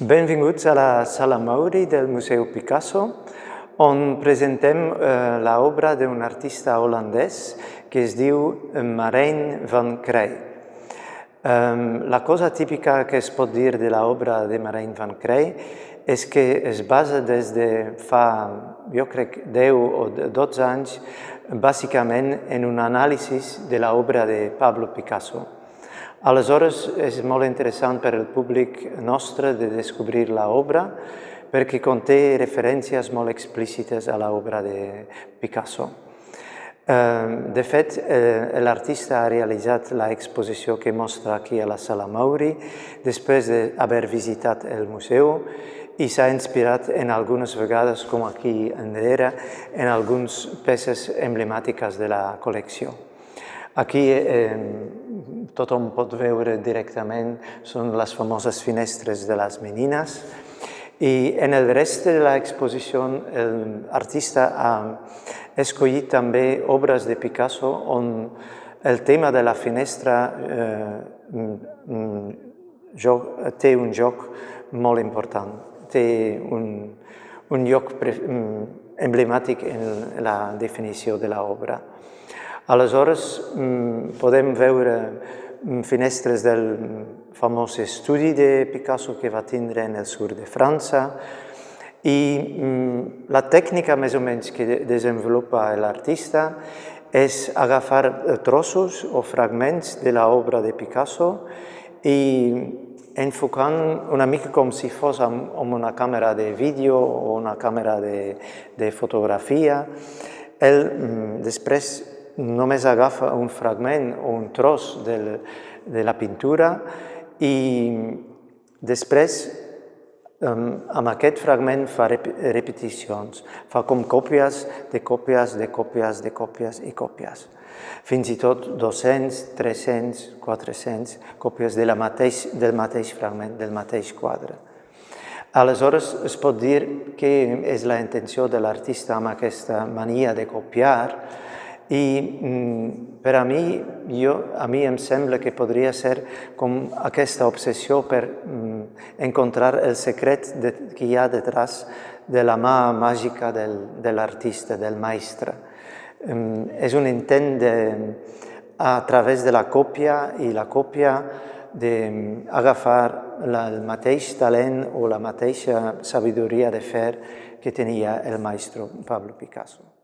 Benvinguts a la Sala Mauri del Museu Picasso, on presentem eh, l'obra d'un artista holandès que es diu Marijn van Krij. Um, la cosa típica que es pot dir de l'obra de Marijn van Krij és que es basa des de fa, jo crec, 10 o 12 anys, bàsicament en un anàlisi de l'obra de Pablo Picasso. Aleshores, és molt interessant per al públic nostre de descobrir l'obra perquè conté referències molt explícites a l'obra de Picasso. Ehm, de fet, eh, l'artista ha realitzat l'exposició que mostra aquí a la Sala Mauri després d'haver visitat el museu i s'ha inspirat en algunes vegades, com aquí enrere, en algunes peces emblemàtiques de la col·lecció. Aquí eh, tothom pot veure directament, són les famoses finestres de les menines, i en el rest de l'exposició l'artista ha escollit també obres de Picasso on el tema de la finestra eh, joc, té un joc molt important, té un, un lloc emblemàtic en la definició de l'obra. Aleshores, mm, podem veure mm, finestres del famós estudi de Picasso que va tindre en el sud de França i mm, la tècnica més o menys que desenvolupa l'artista és agafar trossos o fragments de l'obra de Picasso i enfocant una mica com si fos amb una càmera de vídeo o una càmera de, de fotografia. Ell després només agafa un fragment o un tros del, de la pintura i després amb aquest fragment fa repeticions, fa com còpies de còpies de còpies de còpies i còpies. Fins i tot 200, 300, 400 còpies de la mateix, del mateix fragment, del mateix quadre. Aleshores, es pot dir que és la intenció de l'artista amb aquesta mania de copiar, i mm, per a mi, jo, a mi em sembla que podria ser com aquesta obsessió per mm, encontrar el secret de, que hi ha detrás de la mà màgica del, de l'artista, del maestre. Mm, és un intent de, a través de la còpia i la còpia d'agafar el mateix talent o la mateixa sabidoria de fer que tenia el maestro Pablo Picasso.